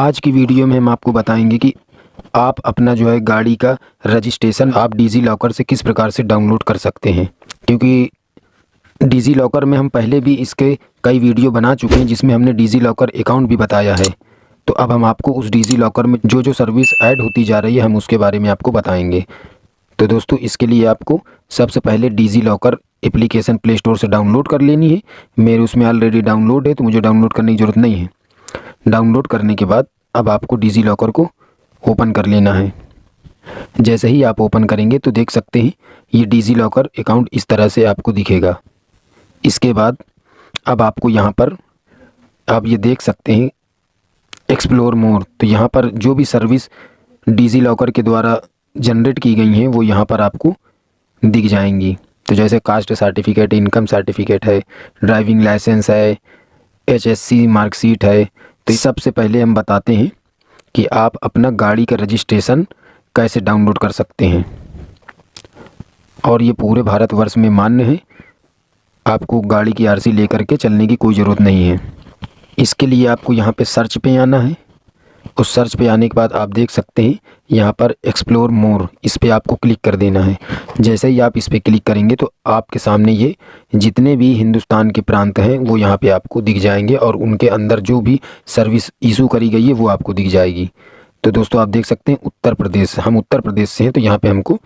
आज की वीडियो में हम आपको बताएँगे कि आप अपना जो है गाड़ी का रजिस्ट्रेशन आप डिज़ी लॉकर से किस प्रकार से डाउनलोड कर सकते हैं। क्योंकि डिज़ी लॉकर में हम पहले भी इसके कई वीडियो बना चुके हैं, जिसमें हमने डिज़ी लॉकर अकाउंट भी बताया है। तो अब हम आपको उस डिज़ी लॉकर में जो जो सर्विस ऐड होती जा रही है, हम उसके बारे में आपको बताएँगे। तो दोस्तों, इसके लिए आपको सबसे पहले DigiLocker application Play Store से डाउनलोड कर लेनी है। मेरे उसमें ऑलरेडी डाउनलोड है तो मुझे डाउनलोड करने की ज़रूरत नहीं है। डाउनलोड करने के बाद अब आपको डिज़ी लॉकर को ओपन कर लेना है। जैसे ही आप ओपन करेंगे तो देख सकते हैं, ये डिज़ी लॉकर अकाउंट इस तरह से आपको दिखेगा। इसके बाद अब आपको यहाँ पर आप ये देख सकते हैं एक्सप्लोर मोर तो यहाँ पर जो भी सर्विस डिज़ी लॉकर के द्वारा जनरेट की गई हैं, वो यहाँ पर आपको दिख जाएँगी। तो जैसे कास्ट सर्टिफिकेट, इनकम सर्टिफिकेट है, ड्राइविंग लाइसेंस है, एचएससी मार्कशीट है तो सबसे पहले हम बताते हैं कि आप अपना गाड़ी का रजिस्ट्रेशन कैसे डाउनलोड कर सकते हैं। और ये पूरे भारतवर्ष में मान्य है, आपको गाड़ी की आरसी लेकर के चलने की कोई ज़रूरत नहीं है। इसके लिए आपको यहाँ पे सर्च पे आना है। उस सर्च पे आने के बाद आप देख सकते हैं, यहाँ पर एक्सप्लोर मोर इस पर आपको क्लिक कर देना है। जैसे ही आप इस पर क्लिक करेंगे तो आपके सामने ये जितने भी हिंदुस्तान के प्रांत हैं, वो यहाँ पे आपको दिख जाएँगे और उनके अंदर जो भी सर्विस इशू करी गई है, वो आपको दिख जाएगी। तो दोस्तों आप देख सकते हैं, उत्तर प्रदेश, हम उत्तर प्रदेश से हैं तो यहाँ पर हमको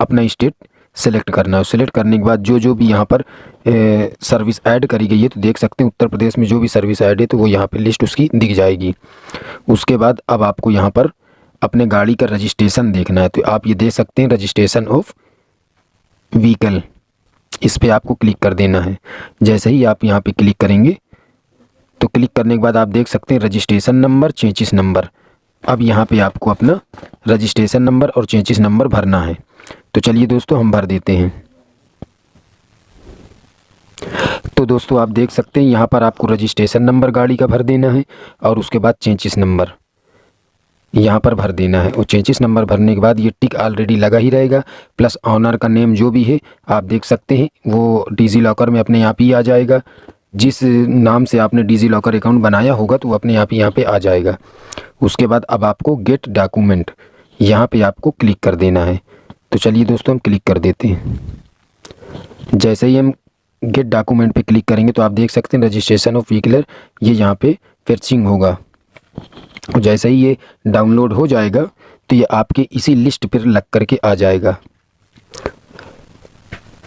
अपना स्टेट सेलेक्ट करना है। सेलेक्ट करने के बाद जो जो भी यहाँ पर ए, सर्विस ऐड करी गई है तो देख सकते हैं उत्तर प्रदेश में जो भी सर्विस ऐड है तो वो यहाँ पर लिस्ट उसकी दिख जाएगी। उसके बाद अब आपको यहाँ पर अपने गाड़ी का रजिस्ट्रेशन देखना है। तो आप ये देख सकते हैं रजिस्ट्रेशन ऑफ़ व्हीकल इस पर आपको क्लिक कर देना है। जैसे ही आप यहाँ पर क्लिक करेंगे तो क्लिक करने के बाद आप देख सकते हैं रजिस्ट्रेशन नंबर चेंचिस नंबर अब यहाँ पे आपको अपना रजिस्ट्रेशन नंबर और चेंचिस नंबर भरना है। तो चलिए दोस्तों, हम भर देते हैं। तो दोस्तों, आप देख सकते हैं, यहाँ पर आपको रजिस्ट्रेशन नंबर गाड़ी का भर देना है और उसके बाद चेंचिस नंबर यहाँ पर भर देना है। और चेंचिस नंबर भरने के बाद ये टिक ऑलरेडी लगा ही रहेगा प्लस ऑनर का नेम जो भी है, आप देख सकते हैं, वो डिजी लॉकर में अपने आप ही आ जाएगा। जिस नाम से आपने डिजी लॉकर अकाउंट बनाया होगा तो वो अपने आप ही यहाँ पे आ जाएगा। उसके बाद अब आपको गेट डॉक्यूमेंट यहाँ पे आपको क्लिक कर देना है। तो चलिए दोस्तों, हम क्लिक कर देते हैं। जैसे ही हम गेट डॉक्यूमेंट पे क्लिक करेंगे तो आप देख सकते हैं रजिस्ट्रेशन ऑफ़ व्हीकलर ये यहाँ पे फर्चिंग होगा। और जैसे ही ये डाउनलोड हो जाएगा तो ये आपके इसी लिस्ट पर लग करके आ जाएगा।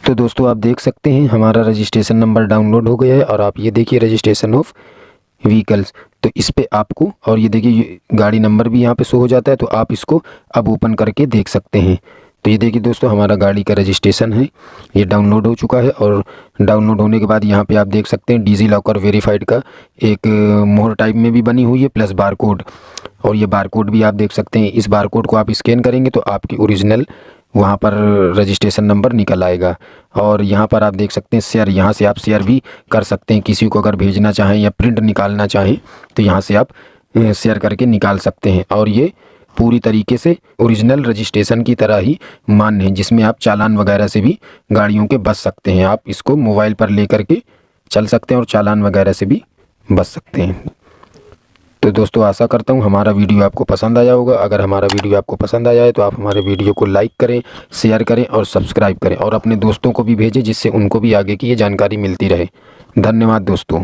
तो दोस्तों, आप देख सकते हैं, हमारा रजिस्ट्रेशन नंबर डाउनलोड हो गया है, और आप ये देखिए रजिस्ट्रेशन ऑफ़ व्हीकल्स तो इस पर आपको, और ये देखिए गाड़ी नंबर भी यहाँ पे शो हो जाता है तो आप इसको अब ओपन करके देख सकते हैं। तो ये देखिए दोस्तों, हमारा गाड़ी का रजिस्ट्रेशन है। ये डाउनलोड हो चुका है और डाउनलोड होने के बाद यहाँ पे आप देख सकते हैं डिजी लॉकर वेरीफाइड का एक मोहर टाइप में भी बनी हुई है प्लस बार कोड और ये बार कोड भी आप देख सकते हैं। इस बार कोड को आप स्कैन करेंगे तो आपकी ओरिजिनल वहाँ पर रजिस्ट्रेशन नंबर निकल आएगा। और यहाँ पर आप देख सकते हैं शेयर यहाँ से आप शेयर भी कर सकते हैं। किसी को अगर भेजना चाहें या प्रिंट निकालना चाहें तो यहाँ से आप शेयर करके निकाल सकते हैं। और ये पूरी तरीके से ओरिजिनल रजिस्ट्रेशन की तरह ही मान्य है जिसमें आप चालान वगैरह से भी गाड़ियों के बच सकते हैं। आप इसको मोबाइल पर ले करके चल सकते हैं और चालान वगैरह से भी बच सकते हैं। तो दोस्तों, आशा करता हूँ हमारा वीडियो आपको पसंद आया होगा। अगर हमारा वीडियो आपको पसंद आया है तो आप हमारे वीडियो को लाइक करें शेयर करें और सब्सक्राइब करें और अपने दोस्तों को भी भेजें, जिससे उनको भी आगे की ये जानकारी मिलती रहे। धन्यवाद दोस्तों।